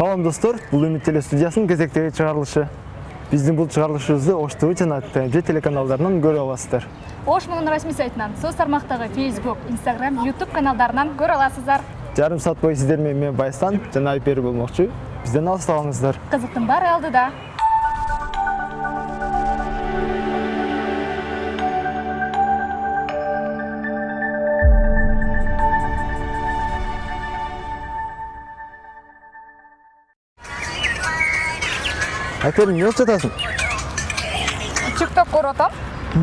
Салам достор, бұл үміт телестудиясының кезектегі шығарылышы. Біздің бұл шығарылышыбызды Ош ТВ жана ТНЖ телеканалдарынан көрө аласыздар. Ош мұның расмий сайтынан, соц тармақтағы Facebook, Instagram, YouTube каналдарынан көрө аласыздар. Жарым сат бойы сіздермен мен Байстан жана Айпер болмақшы. Бізден алысталаңыздар. Қызықтың бары алдыда. Айпери эмне болуп жатасың тик ток көрүп атам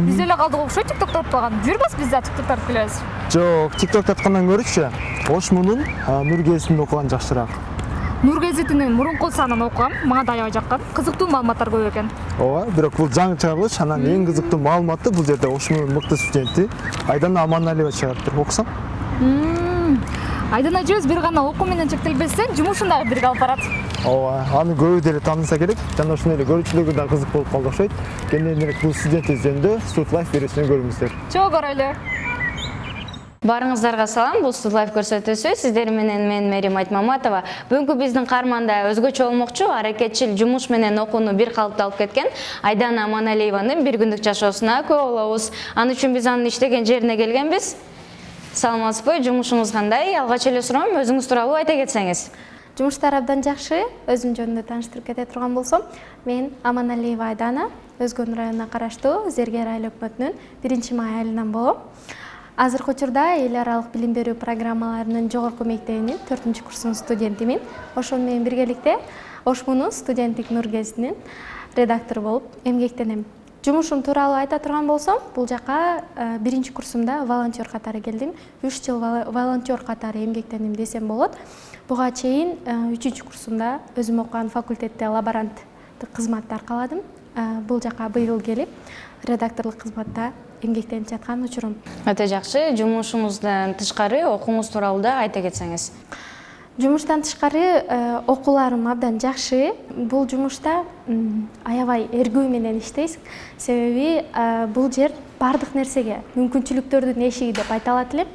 биз эле калдык окшойт тик токто атпаган жүрбөз биз да тик ток тартып келебиз жок тик ток таткандан көрүчү ош мунун нур гезитин окуган жакшыраак нур гезитинин мурунку санын окугам мага да аябай жаккан кызыктуу маалыматтар көп экен ооба бирок бул жаңы чыгарылыш анан эң кызыктуу маалыматты бул жерде ош мунун мыкты студенти айдана аманалиева чыгарыптыр окусаң айдана эжебиз бир гана окуу менен чектелбестен жумушун дагы бирге алып барат. Ооба аны көбү деле тааныса керек жана ошондой эле көрүүчүлөргө да кызык болуп калды окшойт. Кененирээк бул студентибиз жөнүндө студ лайф берүүсүнөн көрүңүздөр. Чогуу көрөлү баарыңыздарга салам. Бул студ лайф көрсөтүүсү сиздер менен мен мээрим айтмаматова. Бүгүнкү биздин каарманда өзгөчө болмокчу аракетчил жумуш менен окууну бир калыпта алып кеткен айдана аманалиеванын бир күндүк жашоосуна күбө болобуз ал үчүн биз анын иштеген жерине келгенбиз саламатсызбы жумушуңуз кандай? Алгач эле суроом өзүңүз тууралуу айта кетсеңиз. Жумуштар абдан жакшы. Өзүм жөнүндө тааныштырып кете турган болсом мен аманалиева айдана өзгөн районуна караштуу зергер айыл өкмөтүнүн биринчи май айылынан болом. Азыркы учурда эл аралык билим берүү программаларынын жогорку мектебинин төртүнчү курсунун студентимин. Ошону менен биргеликте ош мунун студенттик нур гезитинин редактору болуп эмгектенем жумушум тууралуу айта турган болсом бул жака э, биринчи курсумда волонтер катары келдим. Үч жыл волонтер катары эмгектендим десем болот. Буга чейин э, үчүнчү курсумда өзүм окуган факультетте лаборанттык кызматты аркаладым. Э, бул жака быйыл келип редакторлук кызматта эмгектенип жаткан учурум. Өтө жакшы жумушуңуздан тышкары окууңуз тууралуу да айта кетсеңиз жумуштан тышкары э, окууларым абдан жакшы. Бул жумушта аябай эргүү менен иштейсиң себеби э, бул жер баардык нерсеге мүмкүнчүлүктөрдүн эшиги деп айта алат элем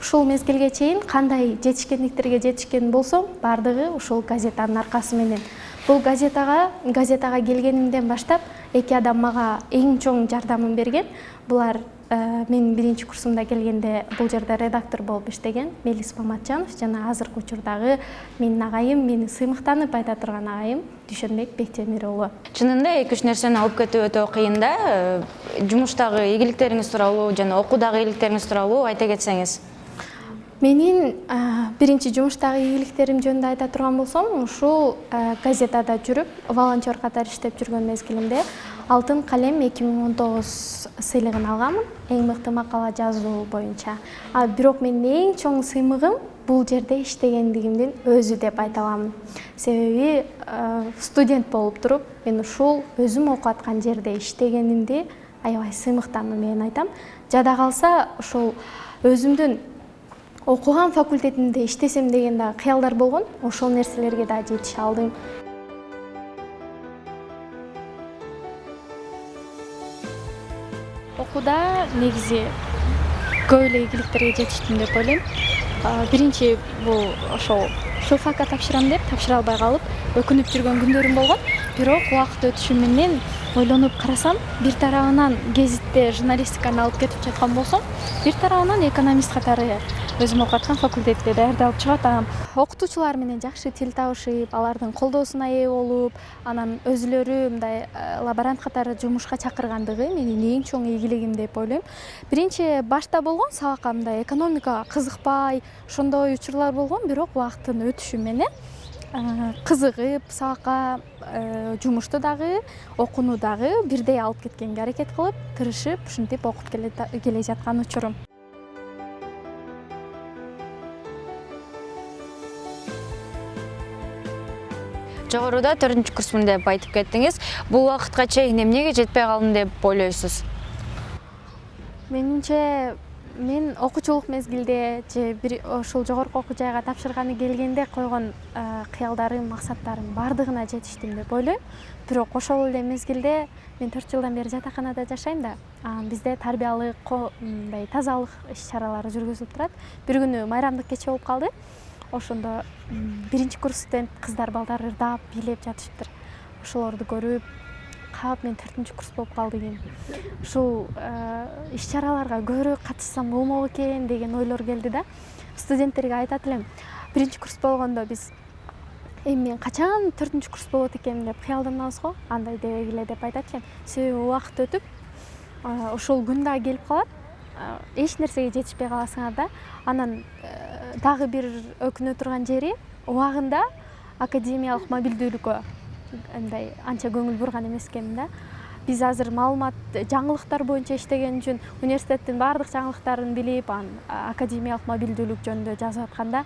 ушул мезгилге чейин кандай жетишкендиктерге жетишкен болсом баардыгы ушул газетанын аркасы менен. Бул газетага газетага келгенимден баштап эки адам мага эң чоң жардамын берген. Булар мен биринчи курсумда келгенде бул жерде редактор болуп иштеген мелис маматжанов жана азыркы учурдагы менин агайым мени сыймыктанып айта турган агайым дүйшөнбек бектемир уулу чынында эки үч нерсени алып кетүү өтө кыйын да. Э, жумуштагы ийгиликтериңиз тууралуу жана окуудагы ийгиликтериңиз тууралуу айта кетсеңиз. Менин э, биринчи жумуштагы ийгиликтерим жөнүндө айта турган болсом ушул газетада жүрүп волонтер катары иштеп жүргөн мезгилимде алтын калем эки миң он тогуз сыйлыгын алганмын. Эң мыкты макала жазуу боюнча. А бирок менин эң чоң сыймыгым бул жерде иштегендигимдин өзү деп айта аламын. Себеби студент болуп туруп мен ушул өзүм окуп аткан жерде иштегенимди аябай сыймыктануу менен айтам. Жада калса ушул өзүмдүн окуган факультетимде иштесем деген дагы кыялдар болгон ошол нерселерге дагы жетише алдым окууда негизи көп эле ийгиликтерге жетиштим деп ойлойм. Биринчи бул ошол филфакка тапшырам деп тапшыра албай калып өкүнүп жүргөн күндөрүм болгон. Бирок убакыт өтүшү менен ойлонуп карасам бир тарабынан гезитте журналистиканы алып кетип жаткан болсом бир тарабынан экономист катары өзүм окуп аткан факультетте даярдалып чыгып атам окутуучулар менен жакшы тил табышып алардын колдоосуна ээ болуп анан өзүлөрү мындай э, лаборант катары жумушка чакыргандыгы менин эң чоң ийгилигим деп ойлойм. Биринчи башта болгон сабакка мындай экономикага кызыкпай ошондой учурлар болгон бирок убакыттын өтүшү менен э, кызыгып сабакка э, жумушту дагы окууну дагы бирдей алып кеткенге аракет кылып тырышып ушинтип окуп келе жаткан учурум жогоруда төртүнчү курсмун деп айтып кеттиңиз. Бул убакытка чейин эмнеге жетпей калдым деп ойлойсуз? Менимче мен окуучулук мезгилде же бир ушул жогорку окуу жайга тапшырганы келгенде койгон кыялдарым максаттарым баардыгына жетиштим деп ойлойм. Бирок ошол эле мезгилде мен төрт жылдан бери жатаканада жашайм да бизде тарбиялык мындай тазалык иш чаралары жүргүзүлүп турат. Бир күнү майрамдык кече болуп калды ошондо биринчи курс студент кыздар балдар ырдап бийлеп жатышыптыр ошолорду көрүп кап мен төртүнчү курс болуп калды экен ушул иш чараларга көбүрөөк катышсам болмок экен деген ойлор келди да. Студенттерге айтат элем биринчи курс болгондо биз эми мен качан төртүнчү курс болот экеним деп кыялданабыз го андай дебегиле деп айтат элем себеби убакыт өтүп а, ошол күн дагы келип калат эч нерсеге жетишпей каласыңар да анан э, дагы бир өкүнө турган жери убагында академиялык мобилдүүлүккө мындай анча көңүл бурган эмес экенмин да. Биз азыр маалымат жаңылыктар боюнча иштеген үчүн университеттин баардык жаңылыктарын билип анан академиялык мобилдүүлүк жөнүндө жазып атканда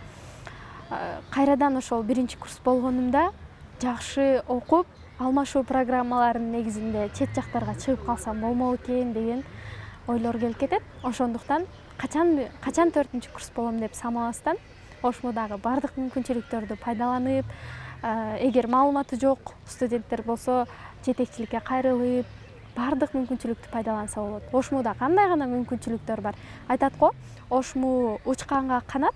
а, кайрадан ошол биринчи курс болгонумда жакшы окуп алмашуу программаларынын негизинде чет жактарга чыгып калсам болмок экен деген ойлор келип кетет. Ошондуктан качан качан төртүнчү курс болом деп самабастан ошмодагы баардык мүмкүнчүлүктөрдү пайдаланып эгер маалыматы жок студенттер болсо жетекчиликке кайрылып баардык мүмкүнчүлүктү пайдаланса болот. Ошмуда кандай гана мүмкүнчүлүктөр бар? Айтат го ошму учканга канат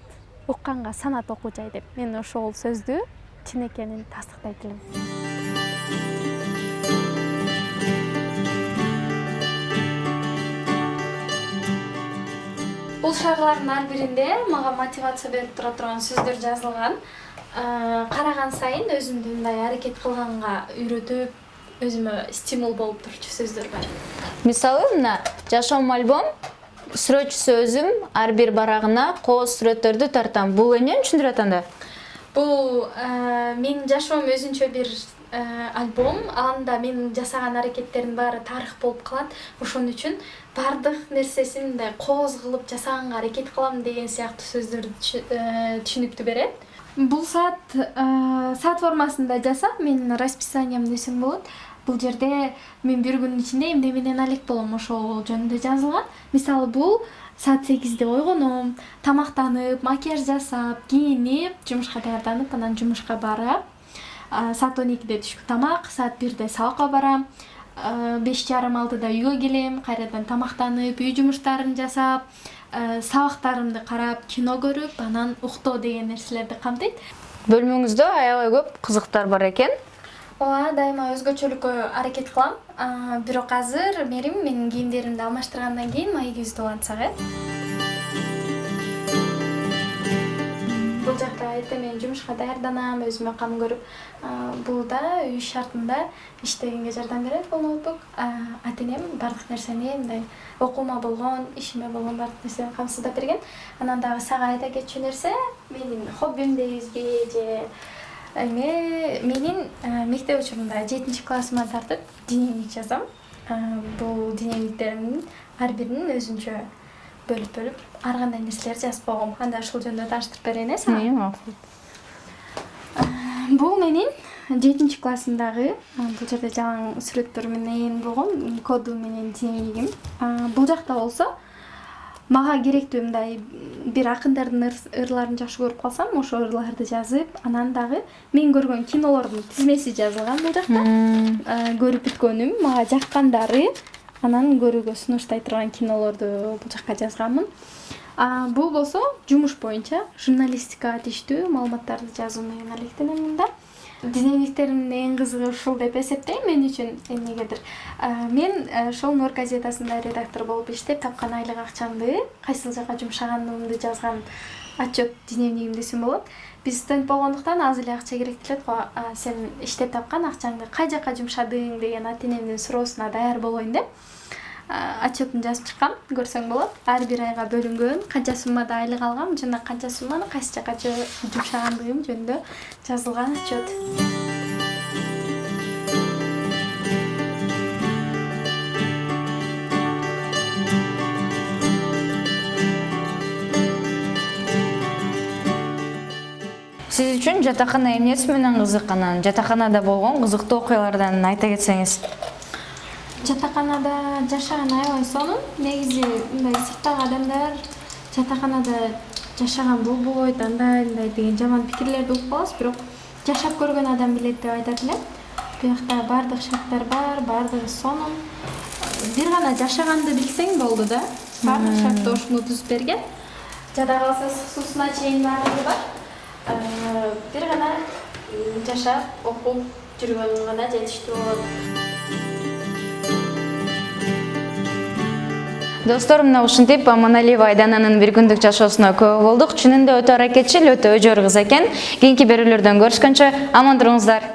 укканга санат окуу жай деп. Мен ошол сөздү чын экенин тастыктайт элем бул шаралардын ар биринде мага мотивация берип тура турган сөздөр жазылган. Э, караган сайын өзүмдү мындай аракет кылганга үйрөтүп өзүмө стимул болуп турчу сөздөр бар. Мисалы мына жашоом альбом сүрөтчүсү өзүм ар бир барагына кооз сүрөттөрдү тартам. Бул эмнени түшүндүрүп атат анда бул э, менин жашоом өзүнчө бир альбом. Анда менин жасаган аракеттердин баары тарых болуп калат. Ошон үчүн баардык нерсесин мындай кооз кылып жасаганга аракет кылам деген сыяктуу сөздөрдү түшүнүктүү берет. Бул саат саат формасында жасап менин расписанием десем болот. Бул жерде мен бир күнүн ичинде эмне менен алек болом. Ошол жөнүндө жазылган. Мисалы бул саат сегизде ойгоном. Тамактанып макияж жасап кийинип жумушка даярданып анан жумушка барам саат он экиде түшкү тамак саат бирде сабакка барам. Беш жарым алтыда үйгө келем кайрадан тамактанып үй жумуштарын жасап Э, сабактарымды карап кино көрүп анан уктоо деген нерселерди камтыйт. Бөлмөңүздө аябай көп кызыктар бар экен. Ооба дайыма өзгөчөлүккө аракет кылам. Бирок азыр мерим менин кийимдеримди алмаштыргандан кийин маегибизди улантсак э бул жакта эртең менен жумушка даярданам өзүмө кам көрүп. Бул да үй шартында иштегенге жардам берет бул ноутбук ата энем баардык нерсени мындай окуума болгон ишиме болгон баардык нерсени камсыздап берген. Анан дагы сага айта кетчү нерсе менин хоббим дейбизби же эме менин мектеп учурунда жетинчи классыма тартып дневник жазам бул дневниктеримдин ар биринин өзүнчө бөлүп бөлүп. Ар кандай нерселерди жазып койгом анда ушул жөнүндө тааныштырып берейин э сага бул менин жетинчи классымдагы бул жерде жалаң сүрөттөр менен болгон коду менен дневнигим бул жакта болсо мага керектүү мындай бир акындардын ырларын жакшы көрүп калсам ошол ырларды жазып анан дагы мен көргөн кинолордун тизмеси жазылган бул жакта. Көрүп бүткөнүм мага жаккандары анан көрүүгө сунуштай турган кинолорду бул жака жазганмын бул болсо жумуш боюнча журналистикага тийиштүү маалыматтарды жазуу менен алектенем мында. Дневниктеримдин эң кызыгы ушул деп эсептейм мен үчүн эмнегедир мен ошол нур газетасында редактор болуп иштеп тапкан айлык акчамды кайсыл жака жумшаганымды жазган отчет дневнигим десем болот. Биз студент болгондуктан аз эле акча керектелет го сен иштеп тапкан акчаңды кай жака жумшадың деген ата энемдин суроосуна даяр болоюн деп отчетун жазып чыккам көрсөң болот. Ар бир айга бөлүнгөн канча суммада айлык алгам жана канча сумманы кайсы жака жумшагандыгым жөнүндө жазылган отчет. Сиз үчүн жатакана эмнеси менен кызык анан жатаканада болгон кызыктуу окуялардан айта кетсеңиз жатаканада жашаган аябай сонун. Негизи мындай сырттагы адамдар жатаканада жашаган болбойт андай мындай деген жаман пикирлерди угуп калабыз бирок жашап көргөн адам билет деп айтат элем буякта баардык шарттар бар баардыгы сонун. Бир гана жашаганды билсең болду да. Баардык шартты ошму түзүп берген. Жада калса ысык чейин баардыгы бар. Бир гана жашап окуп жүргөн гана жетиштүү болот достор мына ушинтип аманалиева айдананын бир күндүк жашоосуна күбө болдук. Чынында өтө аракетчил өтө өжөр кыз экен. Кийинки берүүлөрдөн көрүшкөнчө аман туруңуздар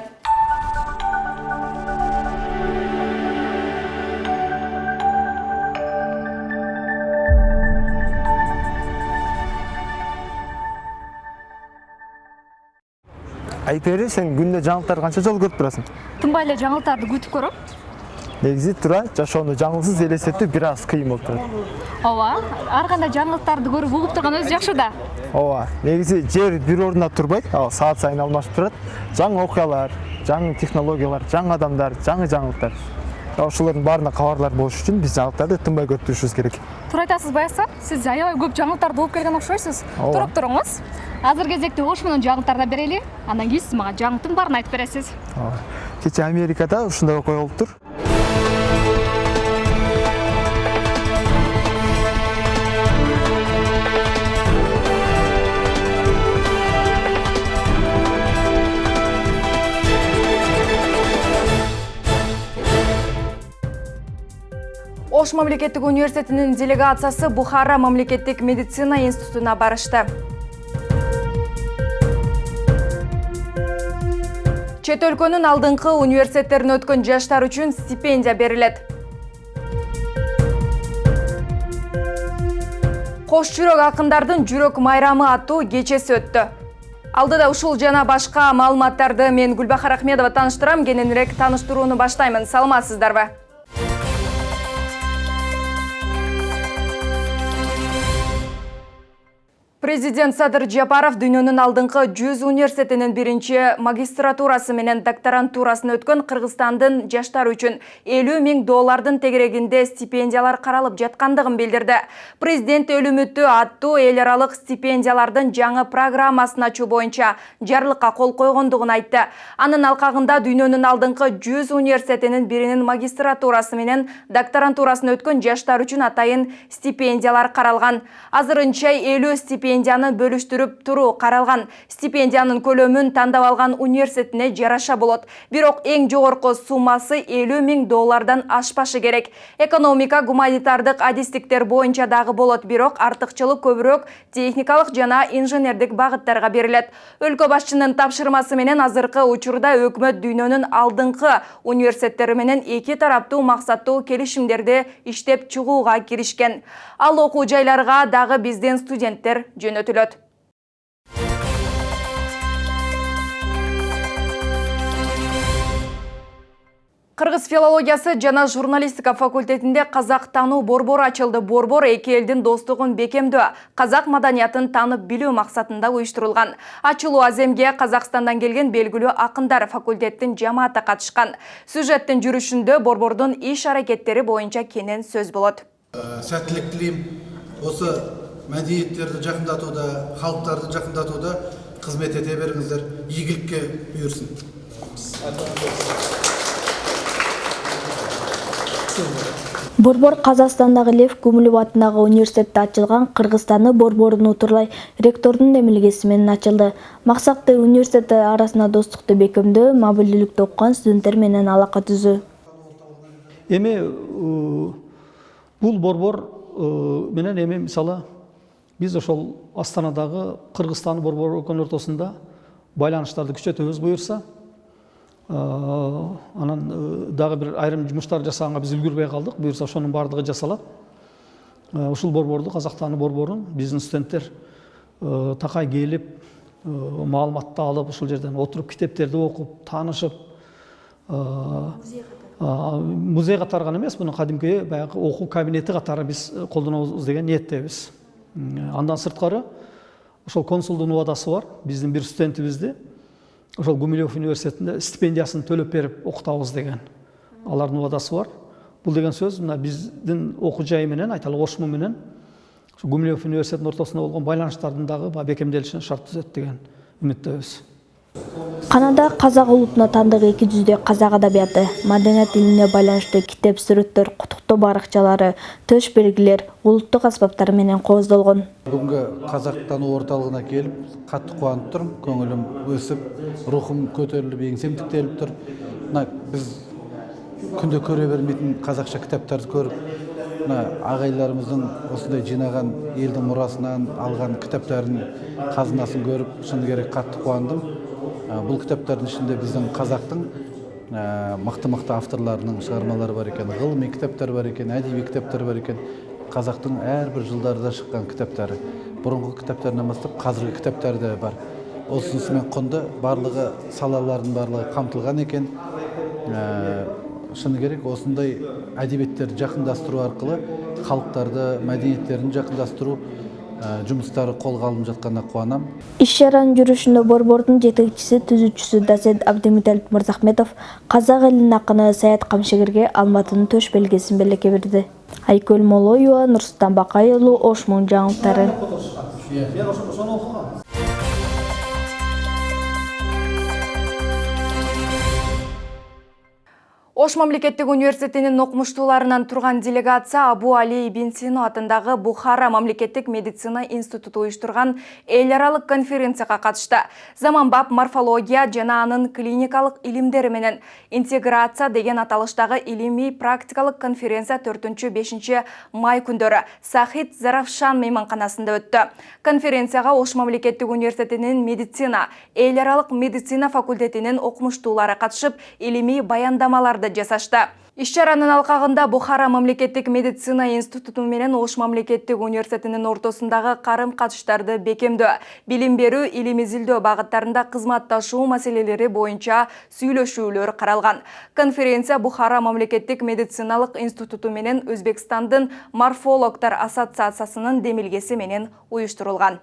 айпери сен күндө жаңылыктарды канча жолу көрүп турасың? Тынбай эле жаңылыктарды күтүп көрөм негизи туура жашоону жаңылыксыз элестетүү бир аз кыйын болуп турат. Ооба ар кандай жаңылыктарды көрүп угуп турган өзү жакшы да. Ооба негизи жер бир ордунда турбайт ал саат сайын алмашып турат. Жаңы окуялар жаңы технологиялар жаңы адамдар жаңы жаңылыктар. Ошолордун баарына кабарлар болуш үчүн биз жаңылыктарды тынбай көрүп турушубуз керек. Туура айтасыз баягы сиз аябай көп жаңылыктарды угуп келген окшойсуз. Ооба. туруп туруңуз. Азыр кезекте кош менен жаңылыктарды берели андан кийин сиз мага жаңылыктын баарын айтып бересиз. Ооба. кечээ америкада ушундай окуя болуптур ош мамлекеттик университетинин делегациясы бухара мамлекеттик медицина институтуна барышты. Чет өлкөнүн алдыңкы университеттерин өткөн жаштар үчүн стипендия берилет. Кош жүрөк акындардын жүрөк майрамы аттуу кечеси өттү. Алдыда ушул жана башка маалыматтарды мен гүлбахар ахмедова тааныштырам кененирээк тааныштырууну баштаймын. Саламатсыздарбы Президент Садыр Жапаров дүйнөнүн алдыңкы 100 университетинин биринчи магистратурасы менен докторантурасын өткөн Кыргызстандын жаштар үчүн 50 миң доллардын тегерегинде стипендиялар каралып жаткандыгын билдирди. Президент өлүмүттүү аттуу эл аралык стипендиялардын жаңы программасын ачуу боюнча жарлыкка кол койгондугун айтты. Анын алкагында дүйнөнүн алдыңкы 100 университетинин биринин магистратурасы менен докторантурасын өткөн жаштар үчүн атайын стипендиялар каралган. Азырынча 50 стипендия стипендияны бөлүштүрүп туруу каралган стипендиянын көлөмүн тандап алган университетине жараша болот. Бирок эң жогорку элүү миң доллардан ашпашы керек. Экономика гуманитардык адистиктер боюнча дагы болот. Бирок артыкчылык көбүрөөк техникалык жана инженердик багыттарга берилет. Өлкө башчынын тапшырмасы менен азыркы учурда өкмөт дүйнөнүн алдыңкы университеттери менен эки тараптуу максаттуу келишимдерди иштеп чыгууга киришкен. Ал окуу жайларга дагы биздин студенттер жөнөтүлөт кыргыз филологиясы жана журналистика факультетинде казак таануу борбору ачылды. Борбор эки элдин достугун бекемдөө казак маданиятын таанып билүү максатында уюштурулган. Ачылуу аземге казакстандан келген белгилүү акындар факультеттин жамааты катышкан. Сюжеттин жүрүшүндө борбордун иш аракеттери боюнча кенен сөз болот. Сәттілік тілеймін осы мәдениеттерді жақындатуда халықтарды жақындатуда қызмет ете беріңіздер. Игілікке бұйырсын. Борбор казакстандагы лев гумилев атындагы университетте ачылган кыргызстаны борборунун утурлай ректордун демилгеси менен ачылды. Максаты университеттер арасында достукту бекемдөө мобилдүүлүктө окуган студенттер менен алака түзүү эми бул борбор менен эми мисалы биз ошол астанадагы кыргызстан борбору экөөнүн ортосунда байланыштарды күчөтөбүз буюрса анан дагы бир айрым жумуштар жасаганга биз үлгүрбөй калдык. Буюрса ошонун баардыгы жасалат. Ушул борборду казактааны борборун биздин студенттер такай келип маалыматты алып ушул жерден отуруп китептерди окуп таанышып музей катары. гана эмес муну кадимки баягы окуу кабинети катары биз колдонобуз деген ниеттебиз. Андан сырткары ошол консулдун убадасы бар биздин бир студентибизди. Ошол гумилев университетинде стипендиясын төлөп берип окутабыз деген алардын убадасы бар. Бул деген сөз мына биздин окуу жай менен айталы ошму менен гумилев университетинин ортосунда болгон байланыштардын дагы баягы бекемделишине шарт түзөт деген үмүттөбүз. Канада казак улутуна тандык эки жүздөй казак адабияты маданият илине байланыштуу китеп сүрөттөр куттуктоо баракчалары төш белгилер улуттук аспаптар менен кооздолгон. Бүгүнкү казак таануу орталыгына келип катты кубанып турмун көңүлүм өсүп рухум көтөрүлүп эңсем тиктелип тур. Мына биз күндө көрө бермейтин казакча китаптарды көрүп мына агайларыбыздын осундай жыйнаган элдин мурасынан алган китаптарын казынасын көрүп шыны керек катты кубандым бұл кітаптардың ішінде біздің қазақтың мықты мықты авторларының шығармалары бар екен ғылыми кітаптар бар екен әдеби кітаптар бар екен. Қазақтың әрбір жылдарда шыққан кітаптары. Бұрынғы кітаптарынан бастап қазіргі кітаптар да бар. Осынысымен құнды барлығы салалардың барлығы қамтылған екен. Шыны керек осындай әдебиеттерді жақындастыру арқылы халықтарды мәдениеттерін жақындастыру жумуштары колго алынып жатканына кубанам иш чаранын жүрүшүндө борбордун жетекчиси түзүүчүсү доцент абдымуталип мырзахметов казак элинин акыны саят камшыгерге алматынын төш белгисин белекке берди. Айкөл молоева нурсултан бакай уулу ош муң жаңылыктары ош мамлекеттик университетинин окумуштууларынан турган делегация абу али ибн сино атындагы бухара мамлекеттик медицина институту уюштурган эл аралык конференцияга катышты. Заманбап морфология жана анын клиникалык илимдери менен интеграция деген аталыштагы илимий практикалык конференция төртүнчү бешинчи май күндөрү сахид заравшан мейманканасында өттү. Конференцияга ош мамлекеттик университетинин медицина эл аралык медицина факультетинин окумуштуулары катышып илимий баяндамаларды жасашты. Иш чаранын алкагында бухара мамлекеттик медицина институту менен ош мамлекеттик университетинин ортосундагы карым катыштарды бекемдөө билим берүү илим изилдөө багыттарында кызматташуу маселелери боюнча сүйлөшүүлөр каралган конференция бухара мамлекеттик медициналык институту менен өзбекстандын морфологдор ассоциациясынын демилгеси менен уюштурулган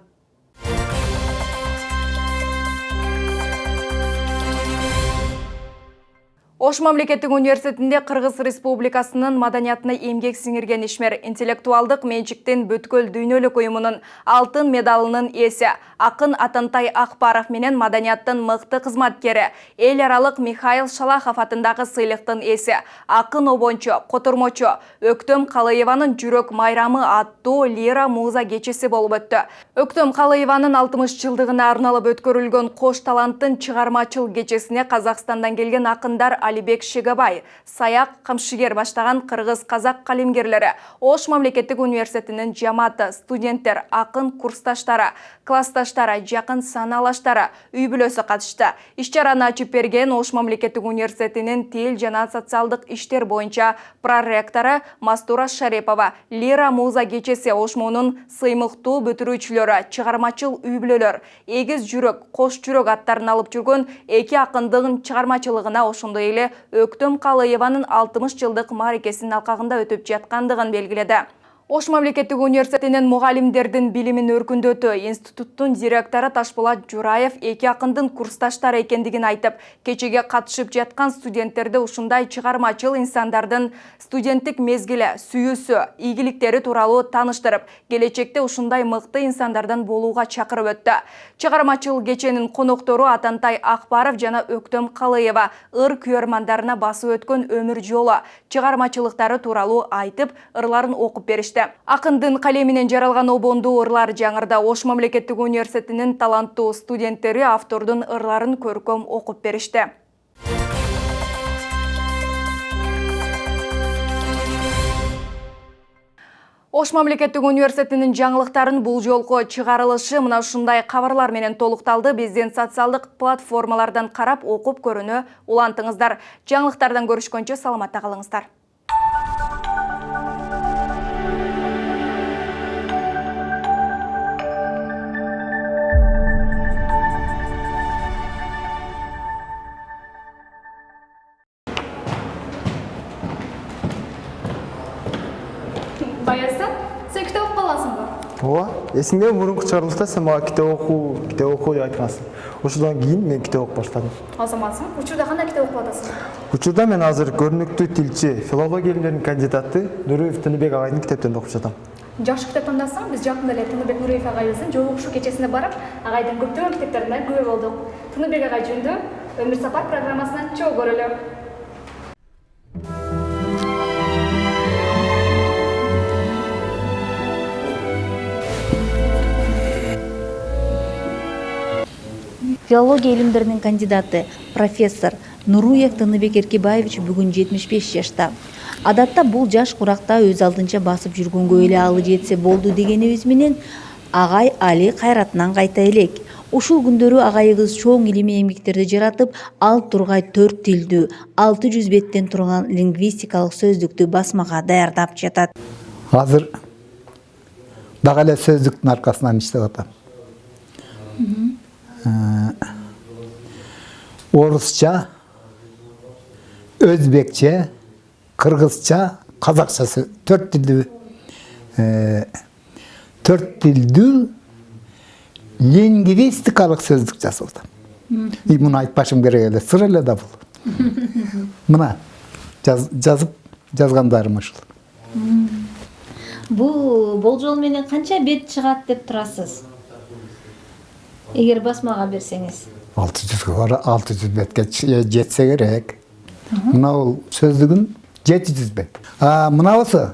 Ош мемлекеттік университетінде Қырғыз Республикасының маданиятына емгек сіңірген ешмер интеллектуалдық меншіктен бүткіл дүйнөлік ұйымының алтын медалының иесі ақын Атантай Ақпаров менен маданияттың мықты қызматкері ел аралық Михаил Шалахов атындағы сыйлықтың иесі ақын обончо Қотырмочо Өктөм Қалаеваның жүрек майрамы аттуу лира муза кечесі болып өтті. Өктөм Қалаеваның 60 жылдығына арналып өткөрүлгөн кош таланттын чыгармачыл кечесіне Қазақстандан келген ақындар алибек шегабай саяк камшыгер баштаган кыргыз казак калемгерлери ош мамлекеттик университетинин жамааты студенттер акын курсташтары классташтары жакын санаалаштары үй бүлөсү катышты иш чараны берген ош мамлекеттик университетинин тил жана социалдык иштер боюнча проректору мастура шарипова лира муза кечеси ош муунун сыймыктуу бүтүрүүчүлөрү чыгармачыл үй бүлөлөр эгиз жүрөк кош жүрөк аттарын алып жүргөн эки акындын чыгармачылыгына ошондой эле өктөм калыеванын алтымыш жылдык мааракесинин алкагында өтүп жаткандыгын белгиледи ош мамлекеттик университетинин мугалимдердин билимин өркүндөтүү институттун директору ташболот жураев эки акындын курсташтары экендигин айтып кечеге катышып жаткан студенттерди ушундай чыгармачыл инсандардын студенттик мезгили сүйүүсү ийгиликтери тууралуу тааныштырып келечекте ушундай мыкты инсандардан болууга чакырып өттү. Чыгармачыл кеченин коноктору атантай акбаров жана өктөм калыева ыр күйөрмандарына басып өткөн өмүр жолу чыгармачылыктары тууралуу айтып ырларын окуп беришти акындын калеминен жаралган обондуу ырлар жаңырда ош мамлекеттик университетинин таланттуу студенттери автордун ырларын көркөм окуп беришти. Ош мамлекеттик университетинин жаңылыктарын бул жолку чыгарылышы мына ушундай кабарлар менен толукталды. Биздин социалдык платформалардан карап окуп көрүүнү улантыңыздар. Жаңылыктардан көрүшкөнчө саламатта калыңыздар ооба эсиңдеби мурунку чыгарылышта сен мага китеп окуу китеп окуу деп айткансың ошондон кийин мен китеп окуп баштадым азаматсың учурда кандай китеп окуп атасың учурда мен азыр көрүнүктүү тилчи филология илимдеринин кандидаты нуриев тыныбек агайдын китептерин окуп жатам жакшы китеп тандасаң биз жакында эле тыныбек нуриев агайыбыздын жол угушуу кечесине барып агайдын көптөгөн китептерине күбө болдук. Тыныбек агай жөнүндө өмүр сапар программасынан чогуу көрөлү. Филология илимдеринин кандидаты профессор нуруев тыныбек эркебаевич бүгүн жетимиш беш жашта. Адатта бул жаш куракта өз алдынча басып жүргөнгө эле алы жетсе болду дегенибиз менен агай али кайратынан кайта элек. Ушул күндөрү агайыбыз чоң илимий эмгектерди жаратып ал тургай төрт тилдүү алты жүз беттен турган лингвистикалык сөздүктү басмага даярдап жатат. Азыр дагы эле сөздүктүн аркасынан иштеп атам Э, орысша өзбекше қырғызша қазақша төрт тілді э, төрт тілді лингвистикалық сөздік жасалды. И мұны айтпашым керек еді сыр әлі да бұл мына жаз, жазып жазғандарым ұшыл бұл болжол менен қанша бет шығады деп тұрасыз? егер басмаға берсеңіз. Алты жүзге алты жүз бетке жетсе керек. Мынау сөздігін жеті жүз бет. Мынаусы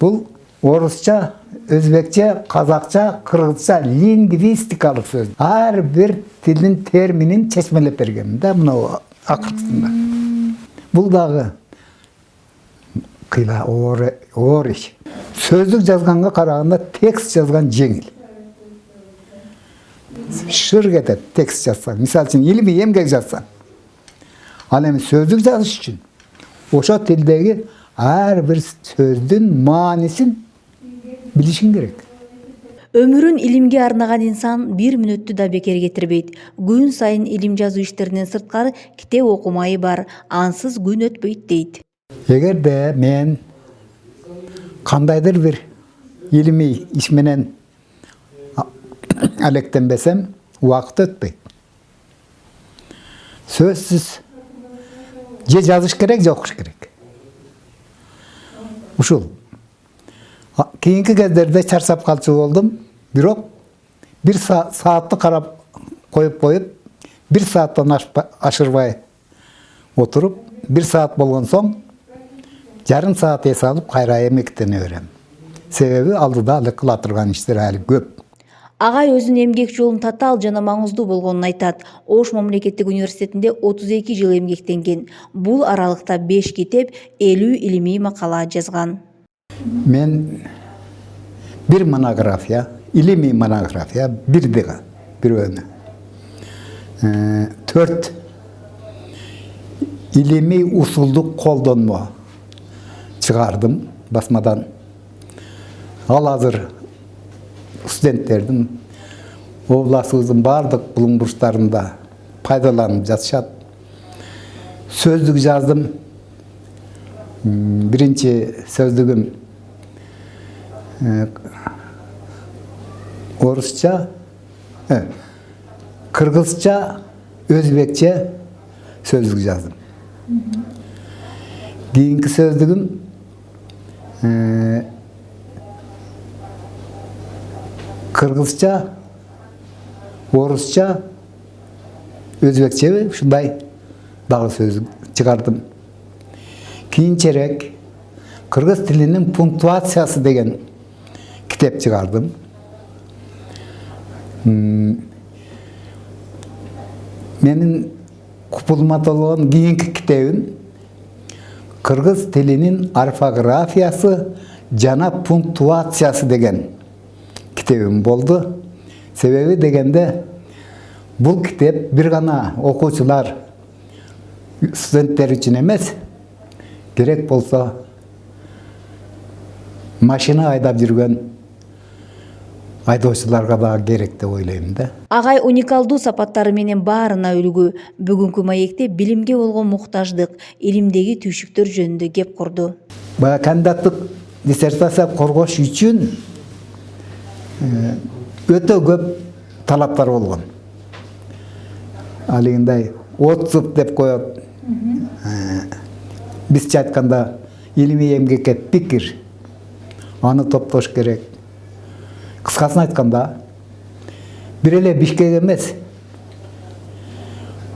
бұл орысша өзбекше қазақша қырғызша лингвистикалық сөз. Әрбір тілдің терминін чечмелеп берген да мынау ақыртында. Бұл дағы қила ориш сөздік жазғанға қарағанда текст жазған жеңіл шыр кетет текст жазсаң мисалы үчүн илимий эмгек жазсаң ал эми сөздүк жазыш үчүн ошол тилдеги ар бир сөздүн маанисин билишиң керек өмүрүн илимге арнаган инсан бир мүнөттү да бекер кетирбейт күн сайын илим жазуу иштеринен сырткары китеп окумайы бар ансыз күн өтпөйт дейт эгерде мен кандайдыр бир илимий иш менен әлектенбесем уақыт өтпейді сөзсіз же жазыш керек же оқыш керек ушул кейінгі кездерде чаршап қалшы болдым бирок бир саатты қарап қойып қойып бір сааттан ашырбай отырып бір саат болған соң жарым саат есалып қайра эмектене берем Себебі алдыда ылы қылатырған турган әлі көп агай өзүнүн эмгек жолун татаал жана маңыздуу болгонун айтат ош мамлекеттик университетинде отуз эки жыл эмгектенген бул аралыкта беш китеп элүү илимий макала жазган мен бир монография илимий монография бир дега бирөөнү төрт. Илимий усулдук колдонмо чыгардым басмадан. Ал азыр студенттердің областыбыздын барлық білім бұрыштарында пайдаланып жатышат сөздік жаздым бірінші сөздігім орысша қырғызша өзбекше сөздік жаздым. Кийинки сөздігім кыргызча орусча өзбекчеби ушундай дагы сөз чыгардым. Кийинчерээк кыргыз тилинин пунктуациясы деген китеп чыгардым. Менин купулматологдон кийинки китебим кыргыз тилинин орфографиясы жана пунктуациясы деген. Китебим болду себеби дегенде бул китеп бир гана окуучулар студенттер үчүн эмес керек болсо машина айдап жүргөн айдоочуларга дагы керек деп ойлойм да. Агай уникалдуу сапаттары менен баарына үлгү бүгүнкү маекте билимге болгон муктаждык илимдеги түйшүктөр жөнүндө кеп курду. Баягы кандидаттык диссертация коргош үчүн өтө көп талаптар болгон алигиндай отзыв деп коет бизче айтканда илимий эмгекке пикир аны топтош керек. Кыскасын айтканда бир эле бишкек эмес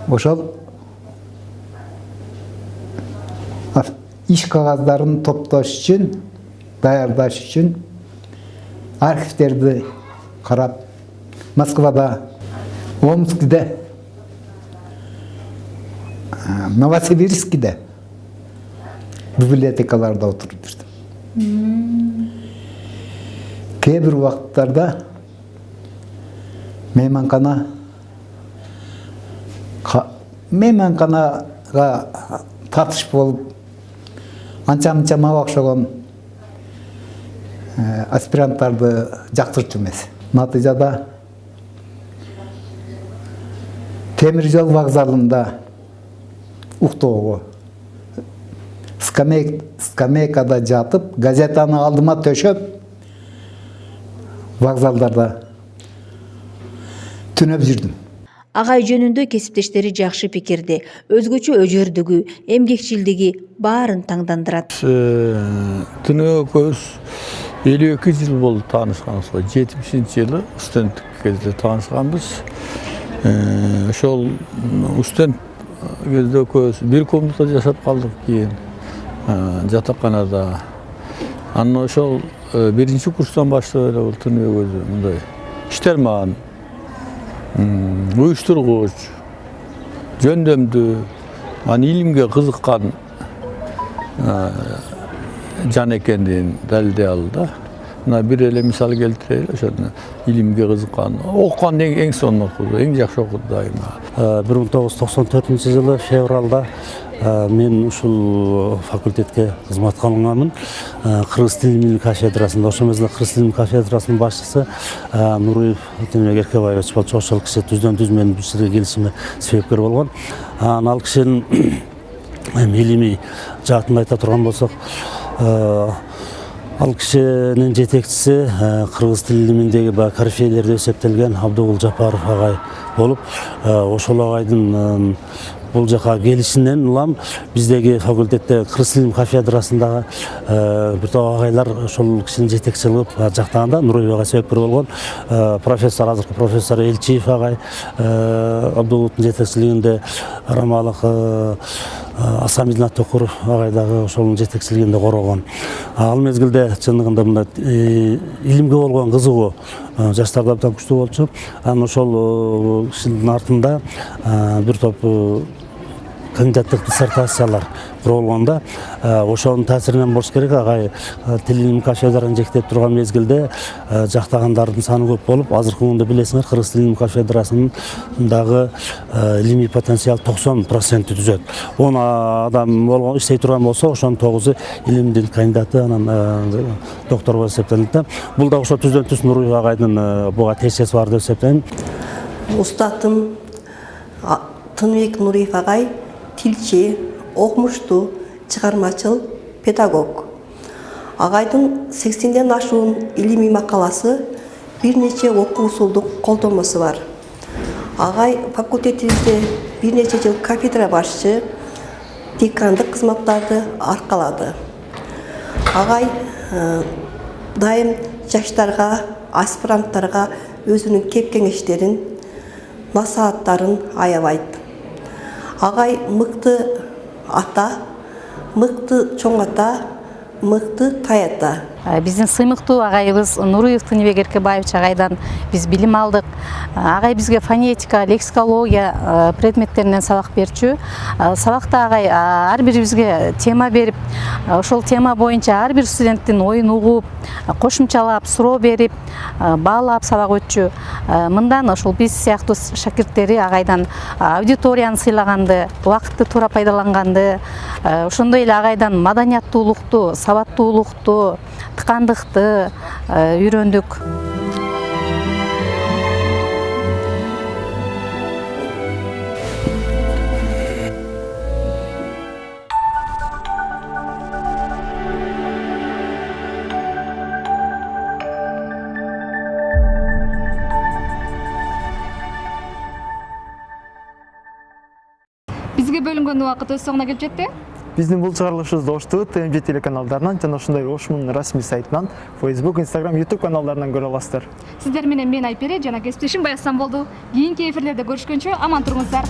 ошол иш кагаздарын топтош үчүн даярдаш үчүн архивтерді қарап москвада омскіде новосибирскіде библиотекаларда отырып жүрдім кейбір уақыттарда мейманхана мейманханаға тартыш болып анча мынча мабак аспиранттарды жактырчу эмес. Натыйжада темир жол вокзалында уктоого скамейкада жатып газетаны алдыма төшөп вокзалдарда түнөп жүрдүм агай жөнүндө кесиптештери жакшы пикирде өзгөчө өжөрдүгү эмгекчилдиги баарын таңдандырат түнөө экөөбүз элүү эки жыл болду таанышканыбызга жетимишинчи жылы студенттик кезде таанышканбыз ошол студент кезде экөөбүз бир комнатада жашап калдык кийин жатаканада анан ошол биринчи курстан баштап эле бул түнөө өзү мындай иштерман уюштургуч жөндөмдүү анан илимге кызыккан жан экендигин далилдей алды мына бир эле мисал келтирейли ошону илимге кызыккан окуган эң сонун окуду эң жакшы окуду дайыма бир миң тогуз жүз токсон төртүнчү жылы февралда мен ушул факультетке кызматка алынганмын кыргыз тили кафедрасында ошол мезгилде кыргыз тили кафедрасынын башчысы нуруев тыныбек эркебаевич болчу ошол киши түздөн түз менин бул жерге келишиме себепкер болгон анан ал кишинин илимий жаатын айта турган болсок ал кишинин жетекчиси кыргыз тили илиминдеги баягы корифейлерде эсептелген абдыгул жапаров агай болуп ошол агайдын бул жака келишинен улам биздеги факультетте кыргыз тили кафедрасындагы бир топ агайлар ошол кишинин жетекчи кылып жактаганда агай себепкер болгон профессор азыркы профессор элчиев агай абдуловдун жетекчилигинде рамалык асамидин токуров агай дагы ошонун жетекчилигинде коргогон ал мезгилде чындыгында мындай илимге болгон кызыгуу жаштарда абдан күчтүү болчу анан ошол кишинин артында бир топ кандидаттык диссертациялар курулганда ошонун таасиринен болуш керек. Агай тил илим кафедраны жетектеп турган мезгилде жактагандардын саны көп болуп азыркы күндө билесиңер кыргыз тил илим кафедрасындагы илимий потенциал токсон процентти түзөт. Он адам иштей турган болсо ошонун тогузу илимдин кандидаты анан доктор болуп эсептелинет да. Бул дагы ошо түздөн түз нуруев агайдын буга тиешеси бар деп эсептейм. Устатым тыныбек нуриев агай тилчи окумуштуу чыгармачыл педагог. Сексенден ашуун илимий макаласы бир нече окуу усулдук колдонмосу бар. Агай факультетибизде бир нече жыл кафедра башчы декандык кызматтарды аркалады агай дайым жаштарга аспиранттарга өзүнүн кеп кеңештерин насааттарын аябайт агай мыкты ата мыкты чоң ата мыкты тай ата. Биздин сыймыктуу агайыбыз нуруев тыныбек эркебаевич агайдан биз билим алдык. Агай бизге фонетика лексикология предметтеринен сабак берчү. Сабакта агай ар бирибизге тема берип ошол тема боюнча ар бир студенттин оюн угуп кошумчалап суроо берип баалап сабак өтчү. Мындан ошол биз сыяктуу шакирттери агайдан аудиторияны сыйлаганды убакытты туура пайдаланганды. Ошондой эле агайдан маданияттуулукту сабаттуулукту тықандықты э, үйрөндүк бізге бөлінген уақыт өз соңына келіп жетті биздин бул чыгарылышыбызды ош тмж телеканалдарынан жана ошондой ошмун расмий сайтынан facebook instagram youtube каналдарынан көрө аласыздар. Сиздер менен мен айпери жана кесиптешим баясан болду. Кийинки эфирлерде көрүшкөнчө аман туруңуздар.